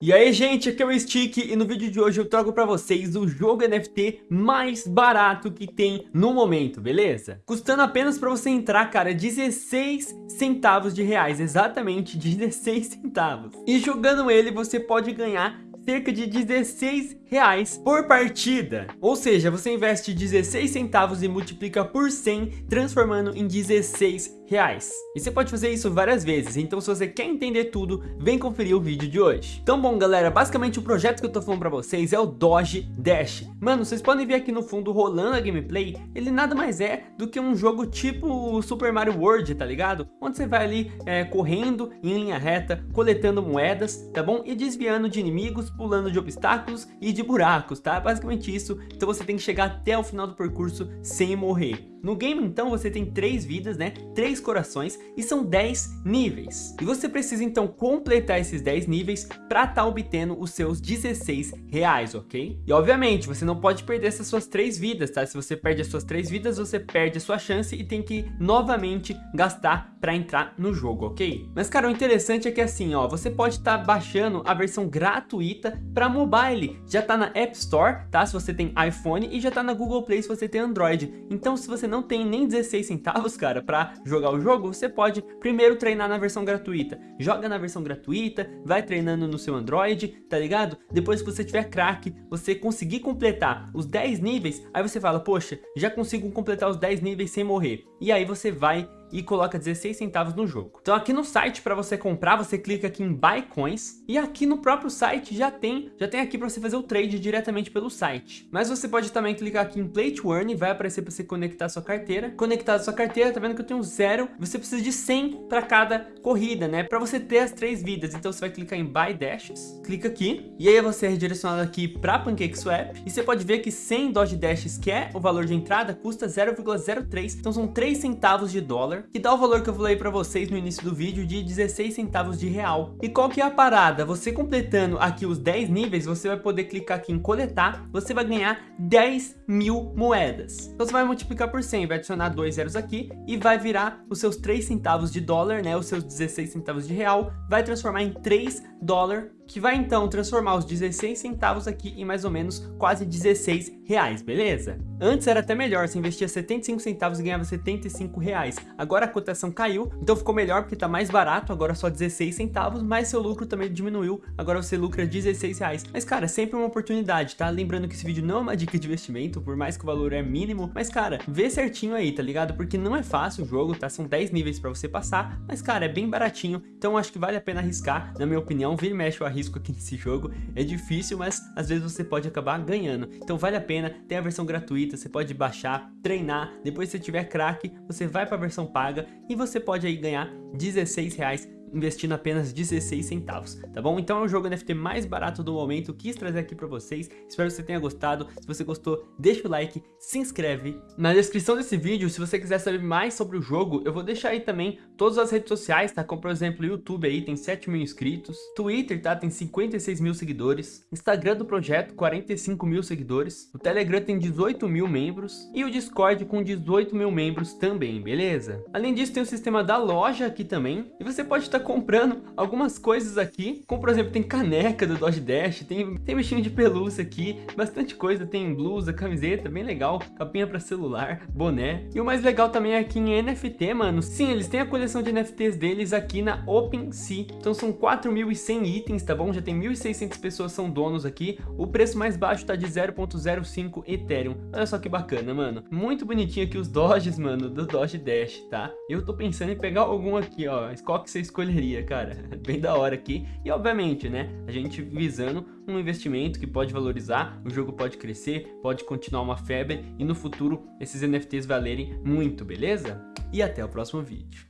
E aí gente, aqui é o Stick e no vídeo de hoje eu trago pra vocês o jogo NFT mais barato que tem no momento, beleza? Custando apenas pra você entrar, cara, 16 centavos de reais, exatamente 16 centavos. E jogando ele você pode ganhar cerca de 16 reais por partida. Ou seja, você investe 16 centavos e multiplica por 100, transformando em 16 reais. E você pode fazer isso várias vezes, então se você quer entender tudo, vem conferir o vídeo de hoje. Então bom galera, basicamente o projeto que eu tô falando pra vocês é o Doge Dash. Mano, vocês podem ver aqui no fundo rolando a gameplay, ele nada mais é do que um jogo tipo Super Mario World, tá ligado? Onde você vai ali é, correndo em linha reta, coletando moedas, tá bom? E desviando de inimigos, pulando de obstáculos e de buracos, tá? Basicamente isso, então você tem que chegar até o final do percurso sem morrer. No game então você tem três vidas, né? Três corações e são 10 níveis. E você precisa então completar esses 10 níveis para estar tá obtendo os seus 16 reais, ok? E obviamente você não pode perder essas suas três vidas, tá? Se você perde as suas três vidas, você perde a sua chance e tem que novamente gastar para entrar no jogo, ok? Mas cara, o interessante é que assim, ó, você pode estar tá baixando a versão gratuita para mobile. Já tá na App Store, tá? Se você tem iPhone e já tá na Google Play se você tem Android. Então se você não tem nem 16 centavos, cara, para jogar o jogo, você pode primeiro treinar na versão gratuita. Joga na versão gratuita, vai treinando no seu Android, tá ligado? Depois que você tiver crack, você conseguir completar os 10 níveis, aí você fala, poxa, já consigo completar os 10 níveis sem morrer. E aí você vai e coloca 16 centavos no jogo. Então aqui no site para você comprar, você clica aqui em Buy Coins e aqui no próprio site já tem, já tem aqui para você fazer o trade diretamente pelo site. Mas você pode também clicar aqui em Play to Earn vai aparecer para você conectar sua carteira. Conectar sua carteira, tá vendo que eu tenho zero? Você precisa de 100 para cada corrida, né? Para você ter as três vidas. Então você vai clicar em Buy Dashes, clica aqui e aí você é redirecionado aqui para PancakeSwap e você pode ver que 100 Doge Dashes, que é o valor de entrada, custa 0,03, então são 3 centavos de dólar dólar, que dá o valor que eu falei para vocês no início do vídeo de 16 centavos de real. E qual que é a parada? Você completando aqui os 10 níveis, você vai poder clicar aqui em coletar, você vai ganhar 10 mil moedas. Então você vai multiplicar por 100, vai adicionar dois zeros aqui e vai virar os seus 3 centavos de dólar, né, os seus 16 centavos de real, vai transformar em 3 dólar que vai então transformar os 16 centavos aqui em mais ou menos quase 16 reais, beleza? Antes era até melhor, você investia 75 centavos e ganhava 75 reais. Agora a cotação caiu, então ficou melhor porque tá mais barato, agora só 16 centavos, mas seu lucro também diminuiu, agora você lucra 16 reais. Mas cara, é sempre uma oportunidade, tá? Lembrando que esse vídeo não é uma dica de investimento, por mais que o valor é mínimo, mas cara, vê certinho aí, tá ligado? Porque não é fácil o jogo, tá? São 10 níveis pra você passar, mas cara, é bem baratinho, então acho que vale a pena arriscar, na minha opinião, vira e mexe o arrisco aqui nesse jogo. É difícil, mas às vezes você pode acabar ganhando. Então vale a pena, tem a versão gratuita, você pode baixar, treinar, depois se tiver crack, você vai para a versão paga e você pode aí ganhar 16 reais investindo apenas 16 centavos, tá bom? Então é o jogo NFT mais barato do momento, quis trazer aqui pra vocês, espero que você tenha gostado, se você gostou, deixa o like, se inscreve. Na descrição desse vídeo, se você quiser saber mais sobre o jogo, eu vou deixar aí também todas as redes sociais, tá? Como por exemplo, o YouTube aí tem 7 mil inscritos, Twitter, tá? Tem 56 mil seguidores, Instagram do projeto, 45 mil seguidores, o Telegram tem 18 mil membros e o Discord com 18 mil membros também, beleza? Além disso, tem o sistema da loja aqui também, e você pode estar comprando algumas coisas aqui, como por exemplo, tem caneca do Dodge Dash, tem, tem bichinho de pelúcia aqui, bastante coisa, tem blusa, camiseta, bem legal, capinha para celular, boné. E o mais legal também é aqui em NFT, mano, sim, eles têm a coleção de NFTs deles aqui na OpenSea, então são 4.100 itens, tá bom? Já tem 1.600 pessoas são donos aqui, o preço mais baixo tá de 0.05 Ethereum, olha só que bacana, mano. Muito bonitinho aqui os Dodges, mano, do Dodge Dash, tá? Eu tô pensando em pegar algum aqui, ó, qual que você escolhe cara. Bem da hora aqui. E obviamente, né, a gente visando um investimento que pode valorizar, o jogo pode crescer, pode continuar uma febre e no futuro esses NFTs valerem muito, beleza? E até o próximo vídeo.